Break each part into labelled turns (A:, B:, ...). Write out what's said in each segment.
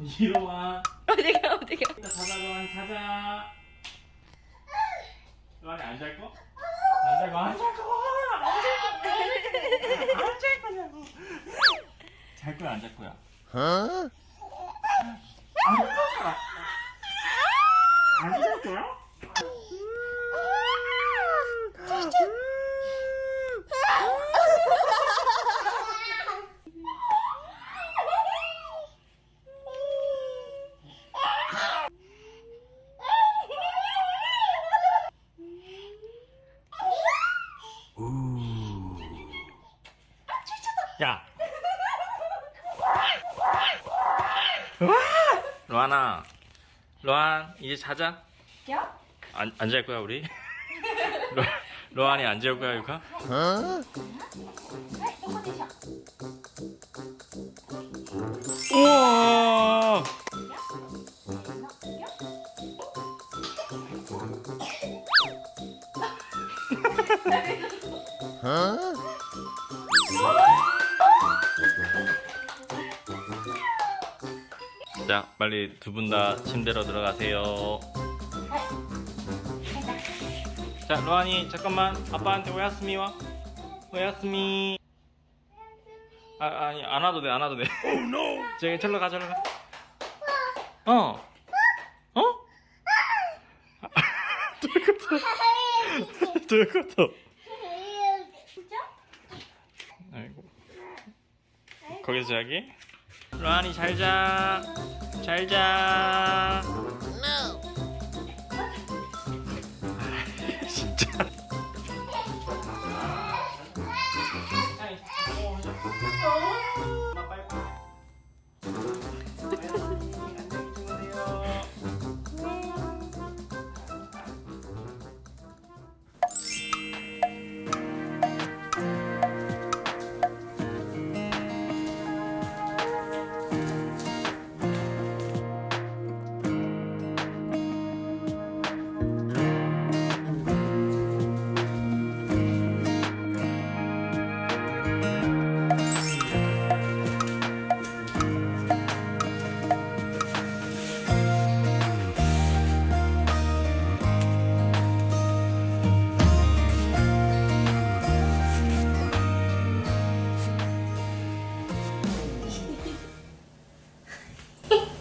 A: 이리 와.
B: 어디가 어디가
A: 이따 자자, 로안 자자. 로안이 안잘 거? 안잘 거? 안잘 거? 안잘 거냐고. 잘 거야, 안 잘 거야? 안잘 거야? 안 드셨어요? 음. 로하나. 로안 이제 자자
B: 야?
A: 안, 안 잘 거야 우리? 로, 로안이 안 잘 거야 유카?
B: 어?
A: 우와
C: 어?
A: 자 빨리 두 분 다 침대로 들어가세요. 자 로안이 잠깐만. 아빠한테 오야스미 와? 오야스미 아, 아니 안 와도 돼안 와도 돼. 저기 절로 가 절로 가. 어? 어? 도 이것도 도 이것도 아이고. 거기서 자기? 로안이 잘 자. 잘 자. 아,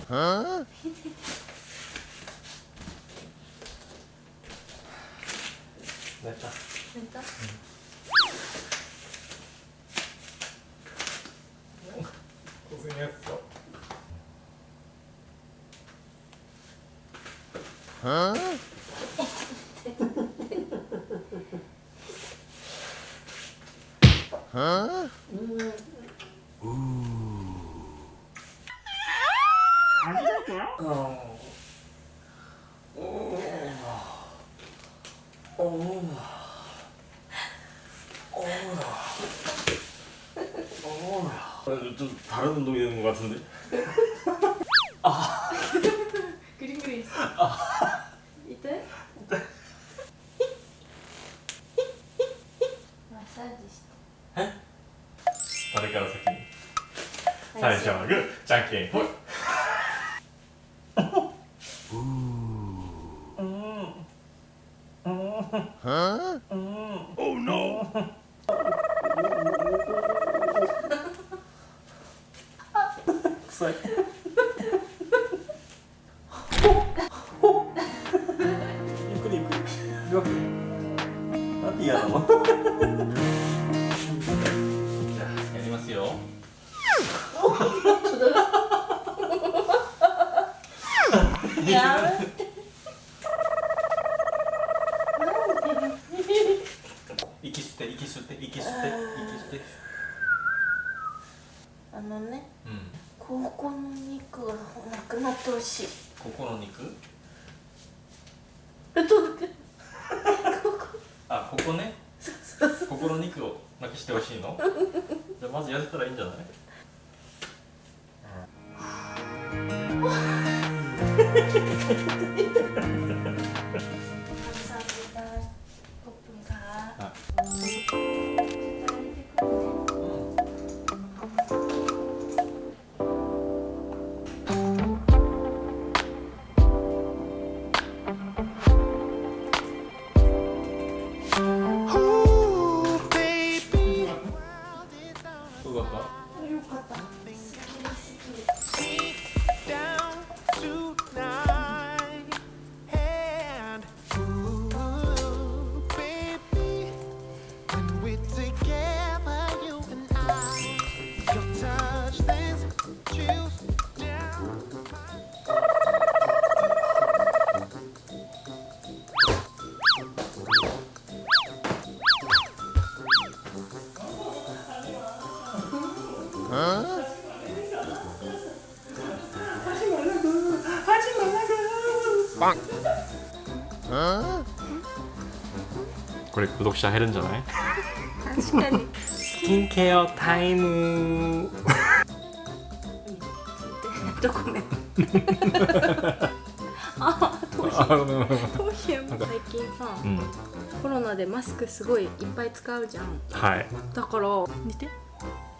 A: 어? 맵다.
B: 맵다? 응.
A: 고생했어. 어? 어? 다른 운동이 되는 것 같은데? 아.
B: 그림 그리 아. 이때? 이때. 마사지 시대.
A: 에? 다리 깔아서 끼. 사이즈 짱게 홀. けんぽい臭いゆっくりゆっくり。両手なんで嫌なの？じゃあやりますよ。
B: やめて。
A: 息吸って息吸って息吸って息吸って
B: あのね
A: うん
B: ここの肉がなくなってほしい。
A: ここの肉？あここね？ここの肉をなくしてほしいの？じゃあまず痩せたらいいんじゃない？これ、読者減るんじゃない
B: 確かに
A: スキンケアタイム
B: どこめあ頭皮頭皮最近さ
A: うん。
B: コロナでマスクすごいいっぱい使うじゃん
A: はい。
B: だから見て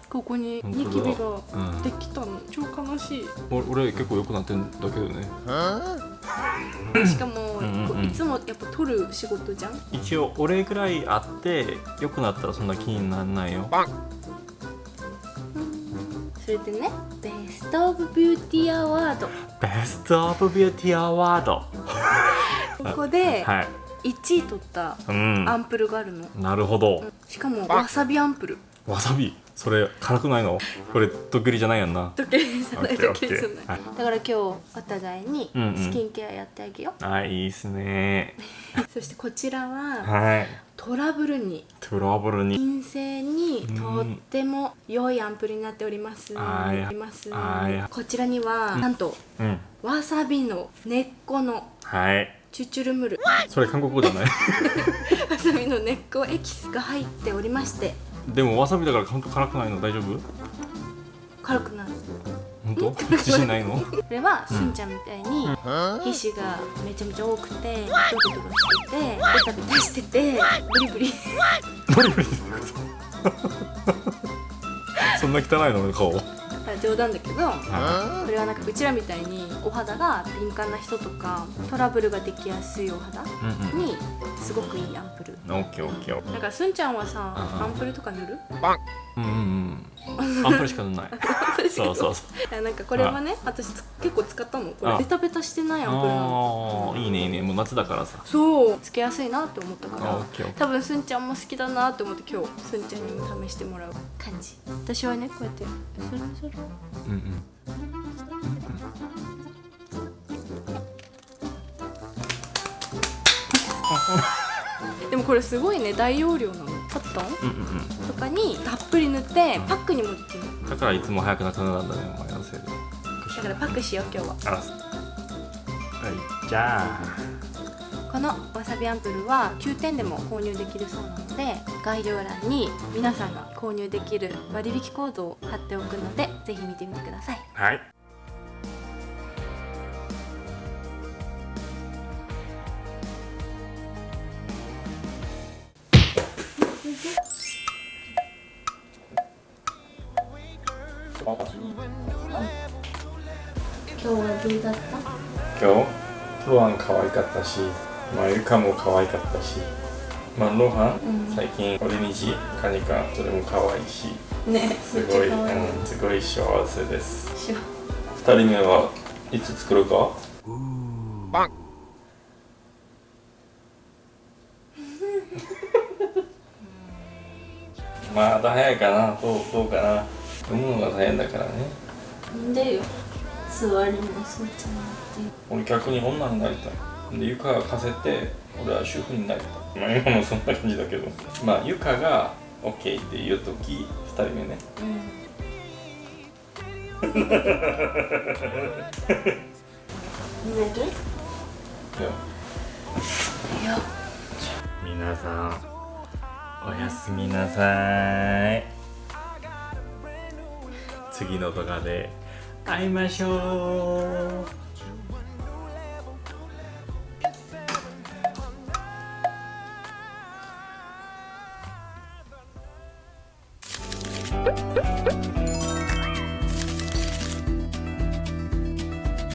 B: ここにニキビができたの超悲しい
A: 俺俺結構良くなってんだけどね。
B: しかも
A: うんうん
B: いつもやっぱ撮る仕事じゃん？
A: 一応俺ぐらいあって良くなったらそんな気にならないよ。
B: それでね
A: Best of Beauty Award Best of Beauty Award。
B: ここで
A: はい。
B: 1位取った
A: うん。
B: アンプルがあるの
A: なるほど。
B: しかもわさびアンプル
A: わさび？それ辛くないの？これドッキリじゃないやんな。
B: 時計じゃない
A: オッケー
B: 時計じゃないだから今日お互いに
A: うんうん
B: スキンケアやってあげよ
A: あいいっすね。
B: う、そしてこちらは
A: はい。
B: トラブルに
A: トラブルに。
B: 陰性にとっても良いアンプルになっております。
A: あーい
B: あります
A: あーいや
B: こちらにはなんと
A: うん。
B: わさびの根っこの
A: はい。
B: チュチュルムル
A: それ韓国語じゃない？
B: わさびの根っこエキスが入っておりまして
A: でもわさびだから本当辛くないの大丈夫？
B: 軽くなる
A: 本当？自信ないの？
B: これはすんちゃんみたいに皮脂がめちゃめちゃ多くてドロドロしててベタベタしててブリブリ
A: ブリブリ そんな汚いの？顔。
B: 冗談だけど
A: は
B: これはなんかうちらみたいにお肌が敏感な人とかトラブルができやすいお肌にすごくいいアンプル
A: うん。オッケーオッケー。
B: だからすんちゃんはさアンプルとか塗る？
A: うんうんうん。アンプルしかない。そうそうそう。
B: いやなんかこれはね私つ結構使ったのこれ
A: あ。
B: ベタベタしてないアンプルなの
A: ああいいねいいね。もう夏だからさ。
B: そうつけやすいなって思ったから。多分すんちゃんも好きだなって思って今日すんちゃんにも試してもらう感じ。私はねこうやってそれそれ
A: うんうん。
B: でもこれすごいね大容量なのコットン
A: うんうん
B: とかにたっぷり塗ってパックにもできる。
A: だからいつも早くなくなるんだねお前のせいで。
B: だからパックしよう今日は。
A: はいじゃあ。
B: このわさびアンプルは9点でも購入できるそうなので概要欄に皆さんが購入できる割引コードを貼っておくのでぜひ見てみてください
A: はい。
B: 今日はどうだった？
A: 今日ロハン可愛かったし、まあ、ゆかも可愛かったし、まあ、ロハン、
B: うん。
A: 最近俺にじカニカとても可愛いし
B: ね
A: すごい、
B: めっちゃ可愛い。
A: うん、すごい幸せです。
B: しよ
A: 二人目はいつ作るか？まだ早いかな。どうどうかな。産むのが大変だからね。
B: なんでよ座りもすんちゃんって
A: 俺逆に女になりたいでゆかが貸せて俺は主婦になりたい。まあ今もそんな感じだけど。まあゆかが OK って言う時2人目ね。
B: 寝る
A: いや。
B: いや。
A: 皆さんおやすみなさい。次の動画で会いましょう「